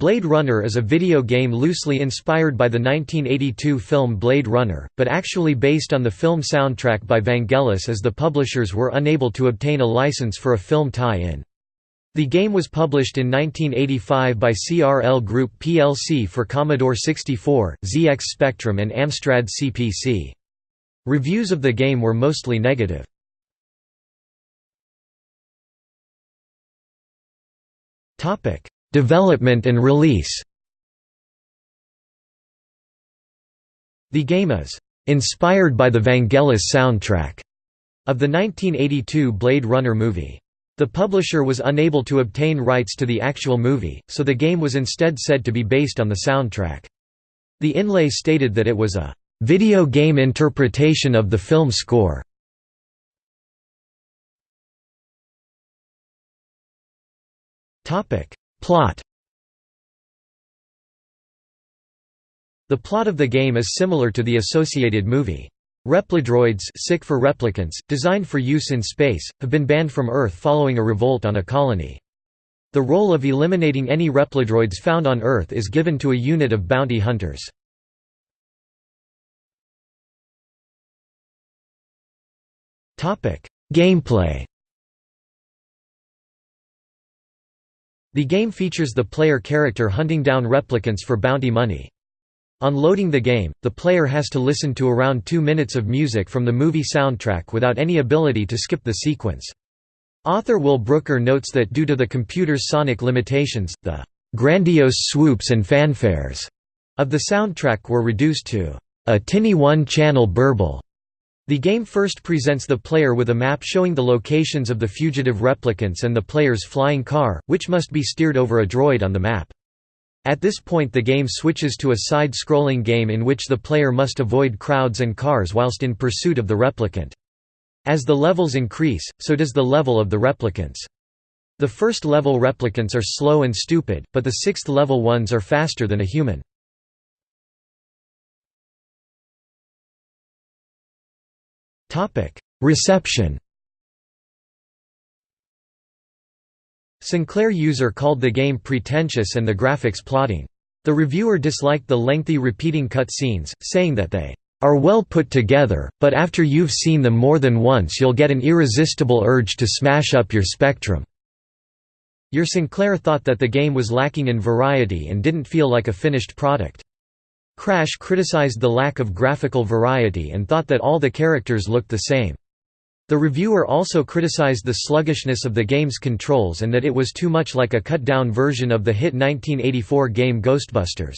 Blade Runner is a video game loosely inspired by the 1982 film Blade Runner, but actually based on the film soundtrack by Vangelis as the publishers were unable to obtain a license for a film tie-in. The game was published in 1985 by CRL Group plc for Commodore 64, ZX Spectrum and Amstrad CPC. Reviews of the game were mostly negative. Development and release The game is "...inspired by the Vangelis soundtrack." of the 1982 Blade Runner movie. The publisher was unable to obtain rights to the actual movie, so the game was instead said to be based on the soundtrack. The inlay stated that it was a "...video game interpretation of the film score." Plot The plot of the game is similar to the associated movie. Repladroids sic for replicants, designed for use in space, have been banned from Earth following a revolt on a colony. The role of eliminating any repladroids found on Earth is given to a unit of bounty hunters. Gameplay The game features the player character hunting down replicants for bounty money. On loading the game, the player has to listen to around two minutes of music from the movie soundtrack without any ability to skip the sequence. Author Will Brooker notes that due to the computer's sonic limitations, the "...grandiose swoops and fanfares," of the soundtrack were reduced to a tinny one-channel burble. The game first presents the player with a map showing the locations of the fugitive replicants and the player's flying car, which must be steered over a droid on the map. At this point the game switches to a side-scrolling game in which the player must avoid crowds and cars whilst in pursuit of the replicant. As the levels increase, so does the level of the replicants. The first level replicants are slow and stupid, but the sixth level ones are faster than a human. Reception Sinclair user called the game pretentious and the graphics plotting. The reviewer disliked the lengthy repeating cutscenes, saying that they are well put together, but after you've seen them more than once you'll get an irresistible urge to smash up your Spectrum. Your Sinclair thought that the game was lacking in variety and didn't feel like a finished product. Crash criticized the lack of graphical variety and thought that all the characters looked the same. The reviewer also criticized the sluggishness of the game's controls and that it was too much like a cut-down version of the hit 1984 game Ghostbusters.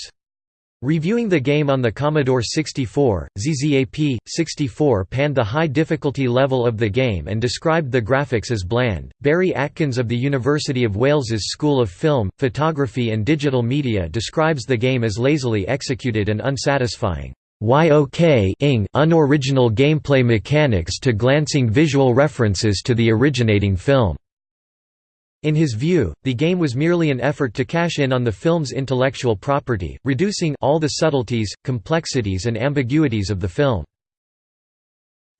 Reviewing the game on the Commodore 64, ZZAP 64 panned the high difficulty level of the game and described the graphics as bland. Barry Atkins of the University of Wales's School of Film, Photography and Digital Media describes the game as lazily executed and unsatisfying. YOK ing unoriginal gameplay mechanics to glancing visual references to the originating film. In his view, the game was merely an effort to cash in on the film's intellectual property, reducing all the subtleties, complexities and ambiguities of the film.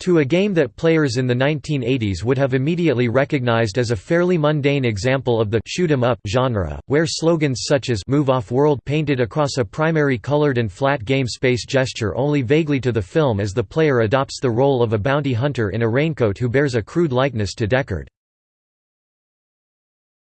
To a game that players in the 1980s would have immediately recognized as a fairly mundane example of the shoot 'em up genre, where slogans such as move off world painted across a primary colored and flat game space gesture only vaguely to the film as the player adopts the role of a bounty hunter in a raincoat who bears a crude likeness to Deckard.